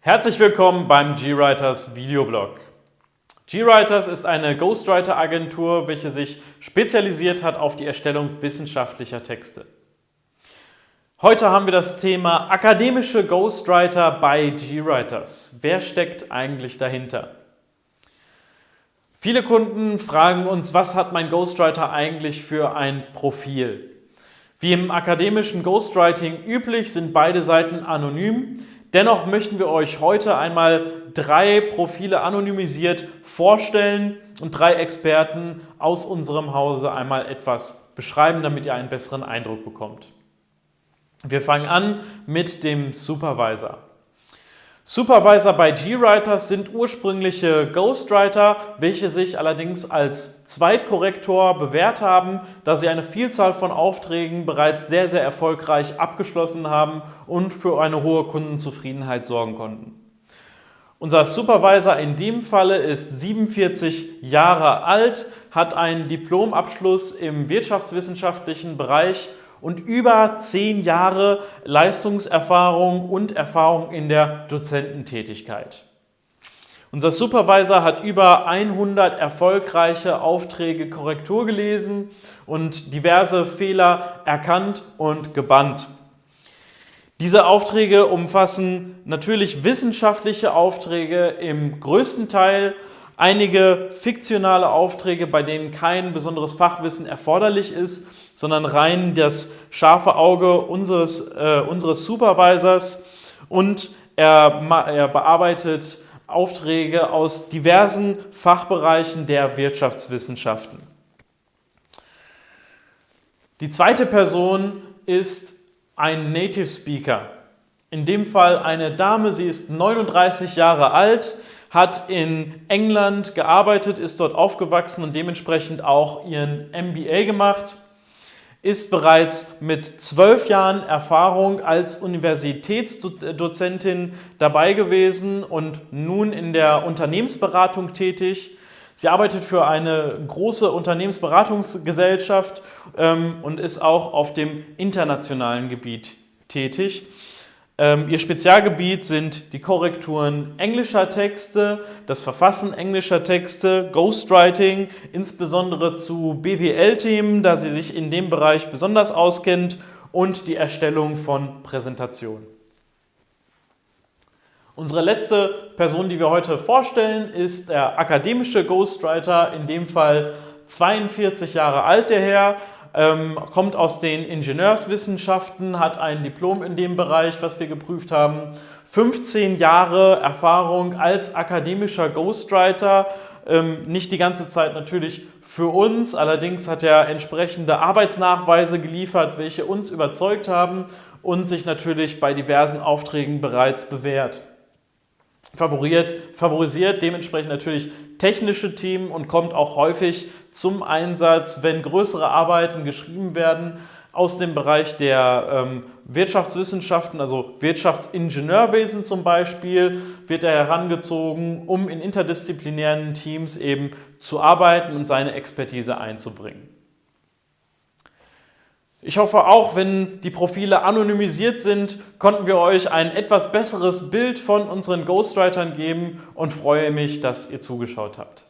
Herzlich willkommen beim GWriters Videoblog. GWriters ist eine Ghostwriter-Agentur, welche sich spezialisiert hat auf die Erstellung wissenschaftlicher Texte. Heute haben wir das Thema akademische Ghostwriter bei GWriters. Wer steckt eigentlich dahinter? Viele Kunden fragen uns, was hat mein Ghostwriter eigentlich für ein Profil? Wie im akademischen Ghostwriting üblich sind beide Seiten anonym. Dennoch möchten wir euch heute einmal drei Profile anonymisiert vorstellen und drei Experten aus unserem Hause einmal etwas beschreiben, damit ihr einen besseren Eindruck bekommt. Wir fangen an mit dem Supervisor. Supervisor bei GWriters sind ursprüngliche Ghostwriter, welche sich allerdings als Zweitkorrektor bewährt haben, da sie eine Vielzahl von Aufträgen bereits sehr, sehr erfolgreich abgeschlossen haben und für eine hohe Kundenzufriedenheit sorgen konnten. Unser Supervisor in dem Falle ist 47 Jahre alt, hat einen Diplomabschluss im wirtschaftswissenschaftlichen Bereich und über zehn Jahre Leistungserfahrung und Erfahrung in der Dozententätigkeit. Unser Supervisor hat über 100 erfolgreiche Aufträge Korrektur gelesen und diverse Fehler erkannt und gebannt. Diese Aufträge umfassen natürlich wissenschaftliche Aufträge im größten Teil, einige fiktionale Aufträge, bei denen kein besonderes Fachwissen erforderlich ist, sondern rein das scharfe Auge unseres, äh, unseres Supervisors und er, er bearbeitet Aufträge aus diversen Fachbereichen der Wirtschaftswissenschaften. Die zweite Person ist ein Native Speaker. In dem Fall eine Dame, sie ist 39 Jahre alt, hat in England gearbeitet, ist dort aufgewachsen und dementsprechend auch ihren MBA gemacht ist bereits mit zwölf Jahren Erfahrung als Universitätsdozentin dabei gewesen und nun in der Unternehmensberatung tätig. Sie arbeitet für eine große Unternehmensberatungsgesellschaft ähm, und ist auch auf dem internationalen Gebiet tätig. Ähm, ihr Spezialgebiet sind die Korrekturen englischer Texte, das Verfassen englischer Texte, Ghostwriting, insbesondere zu BWL-Themen, da sie sich in dem Bereich besonders auskennt und die Erstellung von Präsentationen. Unsere letzte Person, die wir heute vorstellen, ist der akademische Ghostwriter, in dem Fall 42 Jahre alt der Herr, ähm, kommt aus den Ingenieurswissenschaften, hat ein Diplom in dem Bereich, was wir geprüft haben, 15 Jahre Erfahrung als akademischer Ghostwriter, ähm, nicht die ganze Zeit natürlich für uns, allerdings hat er entsprechende Arbeitsnachweise geliefert, welche uns überzeugt haben und sich natürlich bei diversen Aufträgen bereits bewährt favoriert, favorisiert dementsprechend natürlich technische Themen und kommt auch häufig zum Einsatz, wenn größere Arbeiten geschrieben werden aus dem Bereich der ähm, Wirtschaftswissenschaften, also Wirtschaftsingenieurwesen zum Beispiel, wird er herangezogen, um in interdisziplinären Teams eben zu arbeiten und seine Expertise einzubringen. Ich hoffe auch, wenn die Profile anonymisiert sind, konnten wir euch ein etwas besseres Bild von unseren Ghostwritern geben und freue mich, dass ihr zugeschaut habt.